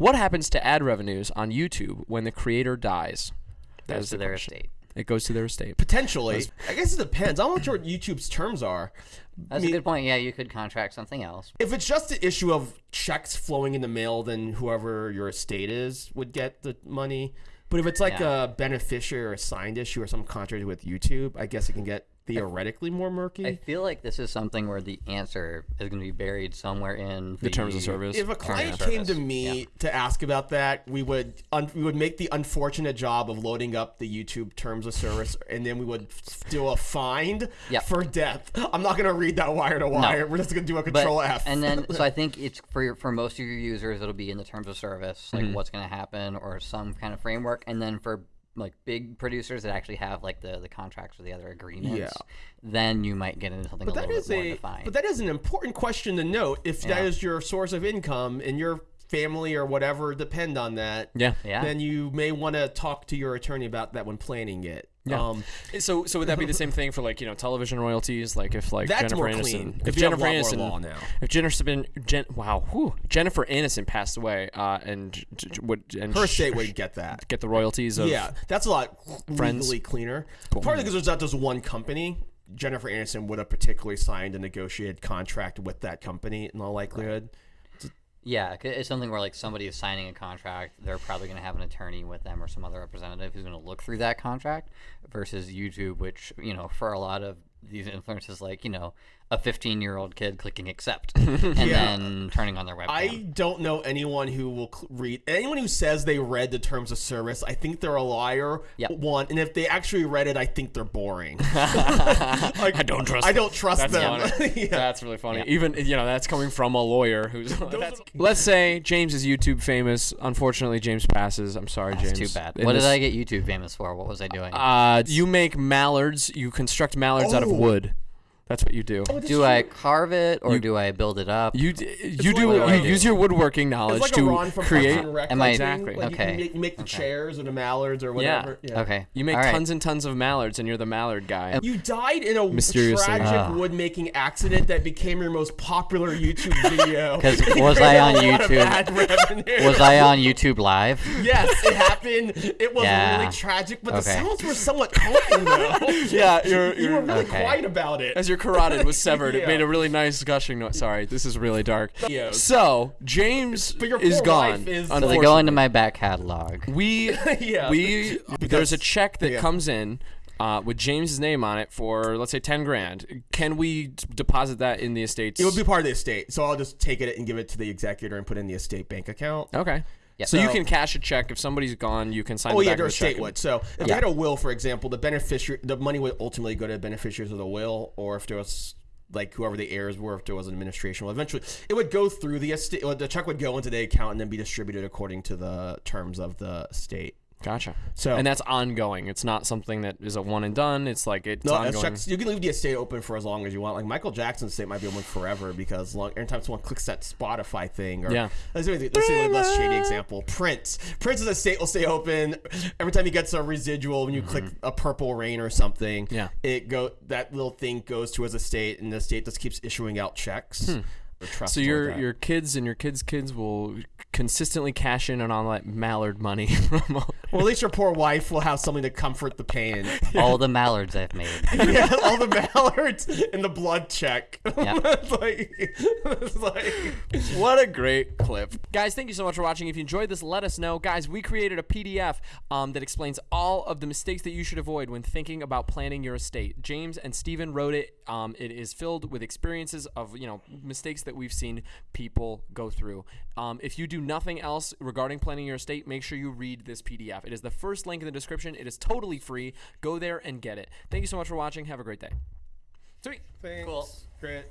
What happens to ad revenues on YouTube when the creator dies? That Goes is to the their question. estate. It goes to their estate. Potentially, I guess it depends. I'm not sure what YouTube's terms are. That's I mean, a good point. Yeah, you could contract something else. If it's just an issue of checks flowing in the mail, then whoever your estate is would get the money. But if it's like Yeah. a beneficiary or a signed issue or some contract with YouTube, I guess it can get theoretically more murky. I feel like this is something where the answer is going to be buried somewhere in the, The terms of service. if a client of came to service. me to ask about that, we would un- we would make the unfortunate job of loading up the YouTube terms of service, and then we would do a find Yep. for death. I'm not gonna read that wire to wire. We're just gonna do a But, control F. and then, so I think it's for your, for most of your users, it'll be in the terms of service, like mm-hmm. what's going to happen or some kind of framework. And then for like big producers that actually have like the, the contracts or the other agreements, Yeah. then you might get into something But a that little is bit more a defined. but that is an important question to note. If that Yeah. is your source of income and your family or whatever depend on that, Yeah. Yeah. then you may want to talk to your attorney about that when planning it. Yeah. Um, So, so would that be the same thing for like you know television royalties? Like if like That's Jennifer more Aniston, clean, if 'cause you have a Jennifer Aniston, law now. if Jennifer been Jen, wow, whew, Jennifer Aniston passed away, uh, and would and her estate would get that. get the royalties of Yeah, that's a lot Friends. legally cleaner. Partly because there's not just one company. Jennifer Aniston would have particularly signed a negotiated contract with that company in all likelihood. Yeah, it's something where like somebody is signing a contract, they're probably going to have an attorney with them or some other representative who's going to look through that contract. Versus YouTube, which you know, for a lot of these influencers, like you know, a 15 year old kid clicking accept and Yeah. then turning on their webcam. I don't know anyone who will cl- read anyone who says they read the terms of service. I think they're a liar. Yep. One, and if they actually read it, I think they're boring. I don't trust. I them. don't trust That's them. Yeah. That's really funny. Even you know that's coming from a lawyer who's. that's- let's say James is YouTube famous. Unfortunately, James passes. I'm sorry, James. Too bad. In What this- did I get YouTube famous for? What was I doing? Uh, you make mallards. You construct mallards out of Oh. wood. That's what you do. do I carve it or do I build it up? You you do like you a- use your woodworking knowledge It's like to Ron from create. Parks and Rec Am I- thing. Exactly. Like Okay. You, make, you make the chairs or the mallards or whatever. Yeah. okay. You make All right. tons and tons of mallards, and you're the mallard guy. You died in a Mysteriously. tragic Ah. wood making accident that became your most popular YouTube video. 'Cause It was made I a on YouTube? Was I on YouTube Live? Yes, it happened. It was Yeah. really tragic, but the sounds were somewhat calming though. yeah, you're, you were really Okay. quiet about it. as your carotid was severed, it made a really nice gushing noise. Sorry, this is really dark. Yeah. So James But your is gone. wife is- So they go into my back catalog. we Yeah. we there's a check that yeah. comes in uh, with James's name on it for let's say ten grand. Can we deposit that in the estate? It would be part of the estate, so I'll just take it and give it to the executor and put it in the estate bank account. okay. Yep. So, you can cash a check if somebody's gone. You can sign. Oh the yeah, back their of the check would. So if they had a will, for example, the beneficiary, the money would ultimately go to the beneficiaries of the will, or if there was like whoever the heirs were, if there was an administration, well, eventually it would go through the estate. The check would go into the account and then be distributed according to the terms of the estate. Gotcha. So- and that's ongoing. It's not something that is a one and done. It's like it's No, ongoing. checks, you can leave the estate open for as long as you want. Like Michael Jackson's estate might be open forever because long, every time someone clicks that Spotify thing, or Yeah. let's let's say a less shady example. Prince, Prince's estate will stay open every time he gets a residual. When you click a purple rain or something, Mm-hmm. Yeah. it go that little thing goes to his estate, and the estate just keeps issuing out checks. Hmm. So your your kids and your kids' kids will consistently cash in on all that mallard money from all- well, at least your poor wife will have something to comfort the pain. All the mallards I've made. yeah, all the mallards and the blood check. Yeah. it's like, it's like, What a great clip. Guys, thank you so much for watching. If you enjoyed this, let us know. Guys, we created a PDF um, that explains all of the mistakes that you should avoid when thinking about planning your estate. James and Steven wrote it. Um, it is filled with experiences of, you know, mistakes that we've seen people go through. Um, if you do nothing else regarding planning your estate, make sure you read this PDF. It is the first link in the description. It is totally free. Go there and get it. Thank you so much for watching. Have a great day. Sweet. Thanks. Cool. Great.